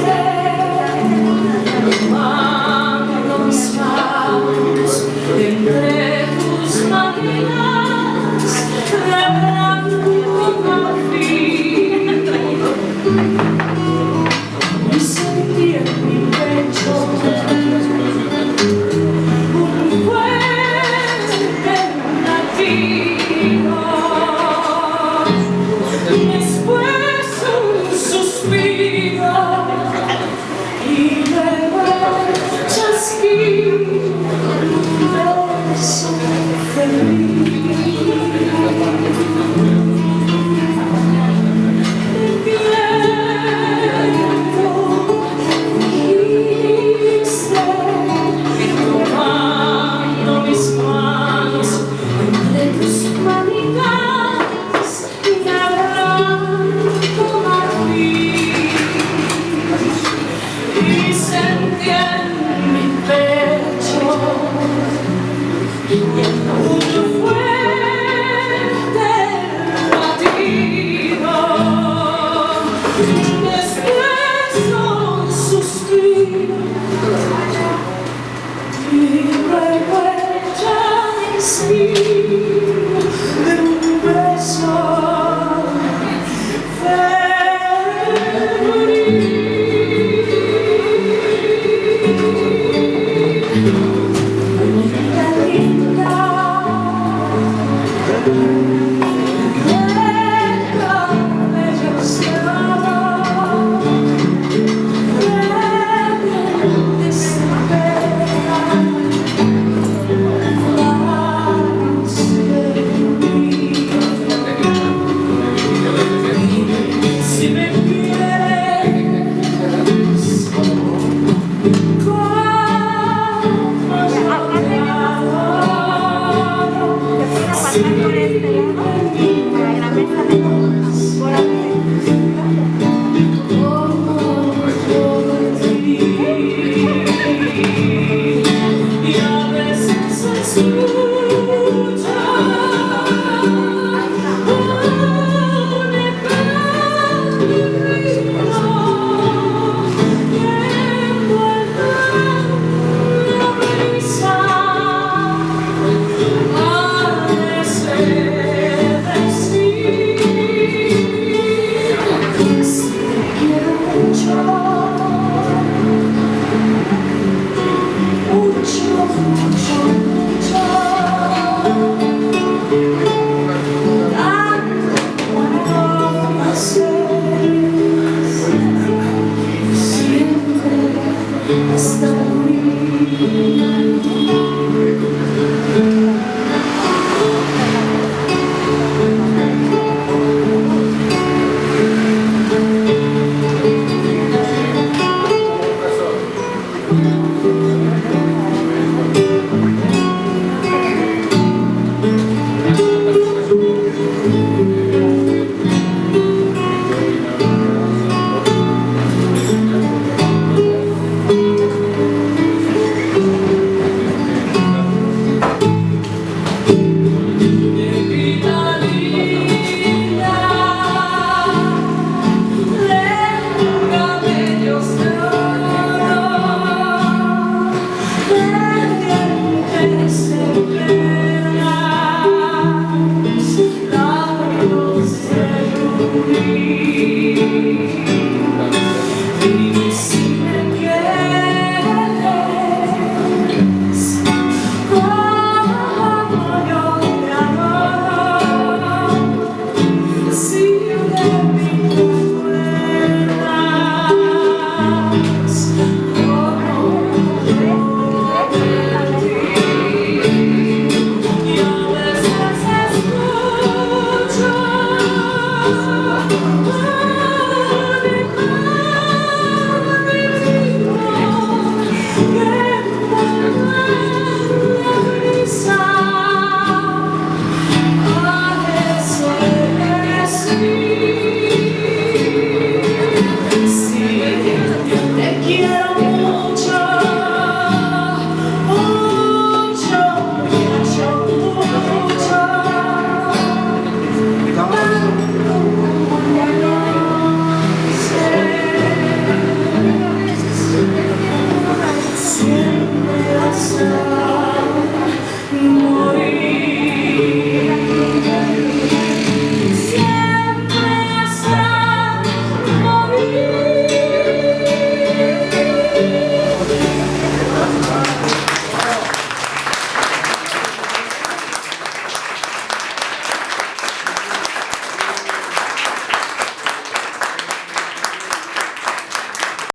Yeah. see. Assim.